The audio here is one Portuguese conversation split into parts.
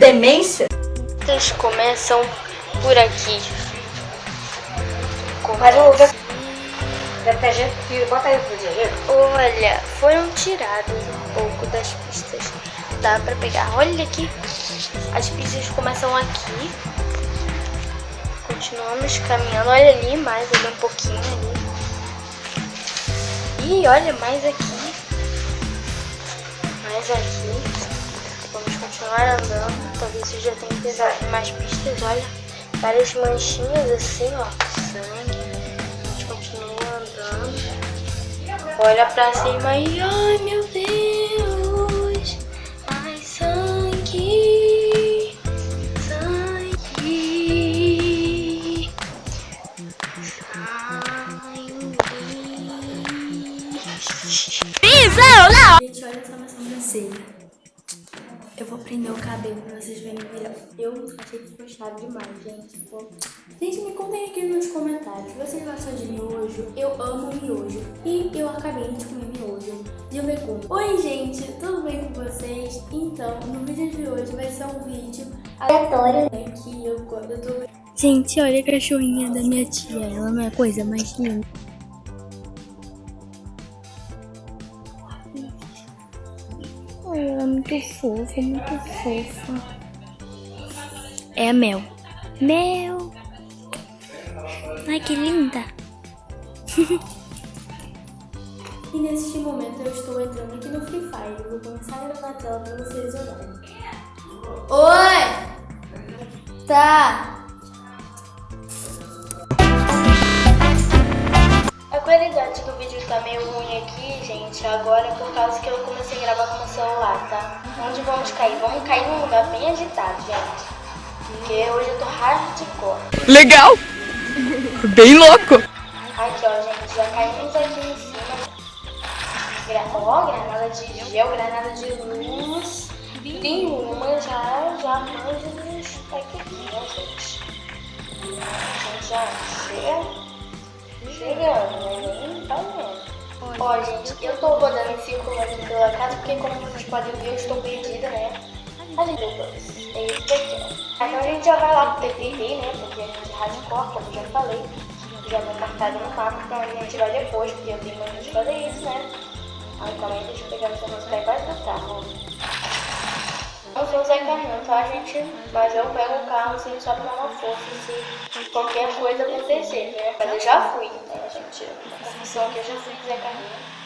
demência? Eles começam por aqui. Mas o... Deve ter gente que... Bota aí pro dinheiro. Olha, foram tirados um pouco das pistas. Dá pra pegar. Olha aqui. As pistas começam aqui. Continuamos caminhando. Olha ali, mais ali um pouquinho ali. E olha, mais aqui. Mais aqui. Continuar andando. Talvez eu já tenha pesado mais pistas. Olha, várias manchinhas assim, ó. Sangue. A gente continua andando. Olha pra cima e ai meu Deus. Ai, sangue. Sangue. Sangue. Gente, olha só minha sobrancelha. Prender o cabelo pra vocês verem melhor. Eu achei que ficou chave demais, gente. Gente, me contem aqui nos comentários. Vocês gostam de miojo? Eu amo miojo. E eu acabei de comer miojo de legume. Oi, gente. Tudo bem com vocês? Então, no vídeo de hoje vai ser um vídeo aleatório. Né, que eu, eu tô... Gente, olha a cachorrinha da minha tia. Ela não é coisa mais linda. Muito fofa, muito fofa. É a Mel. Mel! Ai, que linda! e neste momento eu estou entrando aqui no Free Fire. Vou começar a gravar a tela para vocês olharem. Oi! Tá! Qualidade do vídeo tá meio ruim aqui, gente, agora por causa que eu comecei a gravar com o celular, tá? Onde vamos cair? Vamos cair num lugar bem agitado, gente. Porque hoje eu tô hardcore. Legal! Bem louco! Aqui, ó, gente, já caímos aqui em cima. Gra ó, granada de gel, granada de luz. Tem uma já, já manja dos paquetinhos, gente. A gente já chega chegando, né? Tá. Ó, gente, eu tô rodando em círculo aqui pela casa, porque como vocês podem ver, eu estou perdida, né? A gente é isso daqui, ó. Então a gente já vai lá pro PPT, né? Porque a gente é hardcore, como eu já falei. Já vai marcado no mapa, então a gente vai depois, porque eu tenho muito de fazer isso, né? Calma aí, deixa eu pegar essa música aí, vai do carro. Eu sou o Zé Carlinhos, tá, gente? Mas eu pego o carro assim só pra uma força se qualquer coisa acontecer, né? Mas eu já fui, né, Confissão que eu já fui Zé Carlinhos.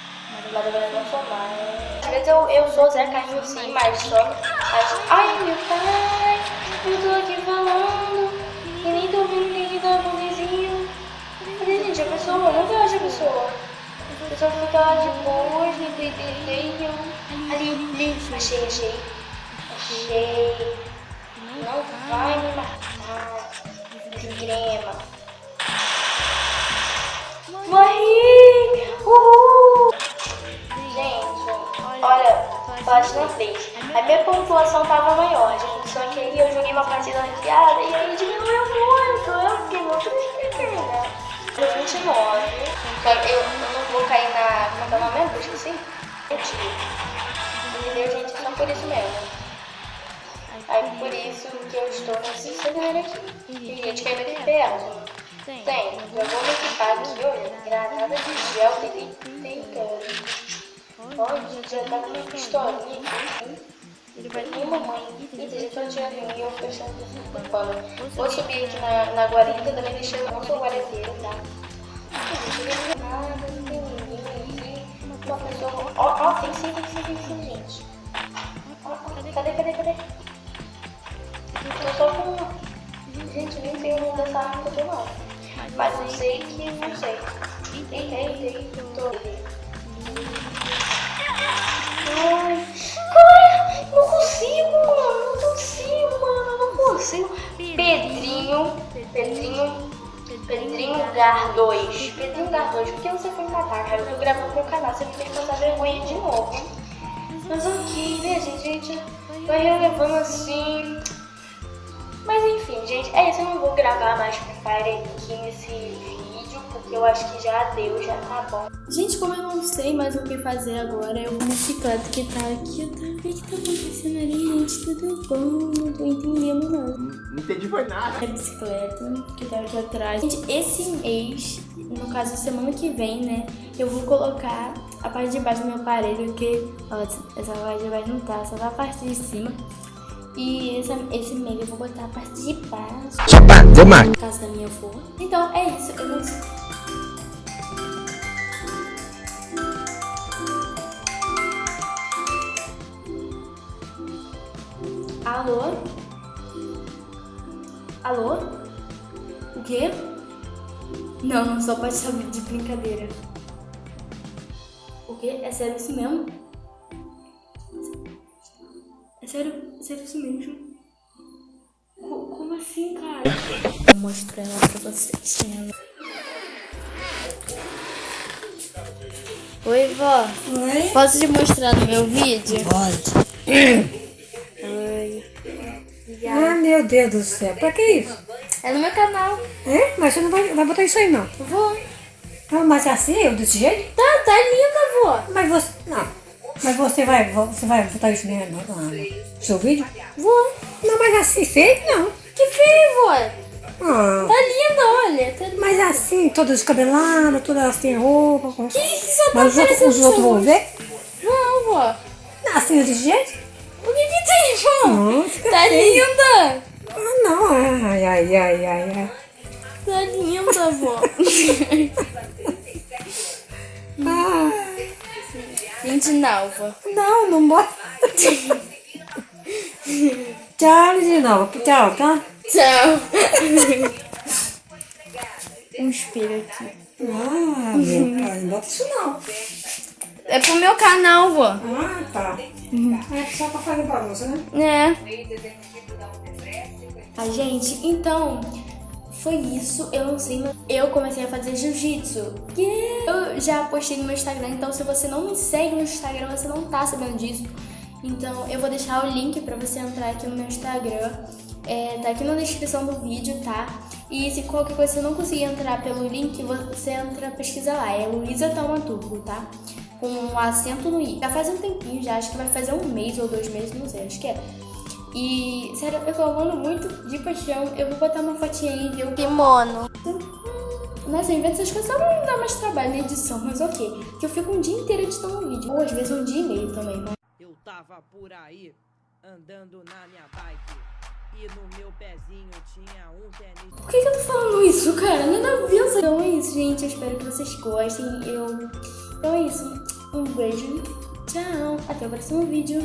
Mas agora eu não sou mais. Às vezes eu, eu sou Zé Carlinhos sim, mas só. Mas, ai, meu pai, eu tô aqui falando. E nem tô vendo ninguém o vizinho. Cadê, gente? A pessoa, eu não vejo a pessoa. A pessoa fica lá de boas, me dedeiam. Ali, ali, achei, achei. Achei. Não vai me matar. Desgrema. Morri! Uhul! Gente, olha, bate na frente. A minha pontuação tava maior, gente. Só que aí eu joguei uma partida ranqueada e aí diminuiu muito. Eu fiquei muito triste, né? 29. Eu, eu não vou cair na. Como é que é o nome mesmo? Esqueci. Entendeu, gente? Só por isso mesmo. Aí por isso que eu estou nesse cenário aqui. Tem gente que é muito ferro. Tem. Eu vou me equipar aqui, olha. Granada de gel, tem, tem, cara. Olha, já tá com uma pistolinha aqui. E mamãe. Eita, já tô atirando em mim, eu fechando o pano. Vou subir aqui na, na guarita, também deixei eu não sou guareteira, tá? Não tem nada, não tem ninguém aqui. Uma pessoa. Ó, ó, tem sim, tem sim, tem sim, gente. Ó, ó, cadê, cadê, cadê? Eu só com. Gente, nem sei o nome dessa arma que eu tô não. Mas eu sei que não sei. Eita, eita, tô. Ai, cara, não consigo, mano. Não consigo, mano. Não consigo. Pedrinho, Pedrinho, Pedrinho Gar 2. Pedrinho Gar 2, por que você foi matar, cara? Eu tô gravando meu canal, você me fez passar vergonha de novo. Mas ok, né, gente? gente vai relevando assim. Mas enfim, gente, é isso. Eu não vou gravar mais Free Fire aqui nesse vídeo, porque eu acho que já deu, já tá bom. Gente, como eu não sei mais o que fazer agora, eu vou bicicleta que tá aqui. Tá? O que tá acontecendo ali, gente? Tudo bom? Não tô entendendo, não. Não entendi foi nada. A bicicleta que tá aqui atrás. Gente, esse mês, no caso, semana que vem, né? Eu vou colocar a parte de baixo do meu aparelho, que ó, essa parte de baixo não tá, só tá a parte de cima. E esse, esse mês eu vou botar a parte de baixo. Mac. No caso da minha for. Então, é isso. Eu não sei. Alô? Alô? O quê? Não, não só pode saber de brincadeira. O quê? É sério isso mesmo? É sério, é sério isso mesmo? Co- Como assim, cara? Vou mostrar ela pra vocês. né? Oi, vó. Oi? Posso te mostrar no meu vídeo? Pode. Oi. Ah, meu Deus do céu. Pra que isso? É no meu canal. É? Mas você não vai, vai botar isso aí, não. Vou. Ah, mas assim, eu desse jeito? Tá, tá linda, vó. Mas você... Não. Mas você vai, você vai botar isso no, no seu vídeo? Vou. Não, mas assim, feio, não. Que feio, vó. Ah, Tá linda, olha. Tá... mas assim, toda descabelada, toda sem roupa. Com... Que que só tá Mas os outros, os outros vão ver? Não, vó. Assim, desse jeito? O que que tem, vó? Não, Tá feio. linda. Ah, não. Ai, ai, ai, ai, ai. Tá linda, vó. Ah, Gente, não, não, não bota. Tchau, de novo. Tchau, tá? Tchau. um espelho aqui. Ah, meu pai, não bota isso não. É pro meu canal, vó. Ah, tá. É só pra fazer bagunça, né? É. A gente, então, foi isso. Eu não sei, mas eu comecei a fazer jiu-jitsu. Eu já postei no meu Instagram, então se você não me segue no Instagram, você não tá sabendo disso. Então eu vou deixar o link pra você entrar aqui no meu Instagram. É, tá aqui na descrição do vídeo, tá? E se qualquer coisa você não conseguir entrar pelo link, você entra, pesquisa lá. É Luísa Taumaturgo, tá? Com um acento no i. Já faz um tempinho já, acho que vai fazer um mês ou dois meses, não sei, acho que é. E, sério, eu tô amando muito de paixão. Eu vou botar uma fotinha aí, viu? Kimono. Nossa, em vez dessas coisas, só não dá mais trabalho na edição, mas ok. Que eu fico um dia inteiro editando um vídeo. Ou às vezes um dia e meio também, né? Eu tava por aí, andando na minha bike. E no meu pezinho tinha um tênis. Por que, que eu tô falando isso, cara? Nada a ver. Então é isso, gente. Eu espero que vocês gostem. Eu... Então é isso. Um beijo. Tchau. Até o próximo vídeo.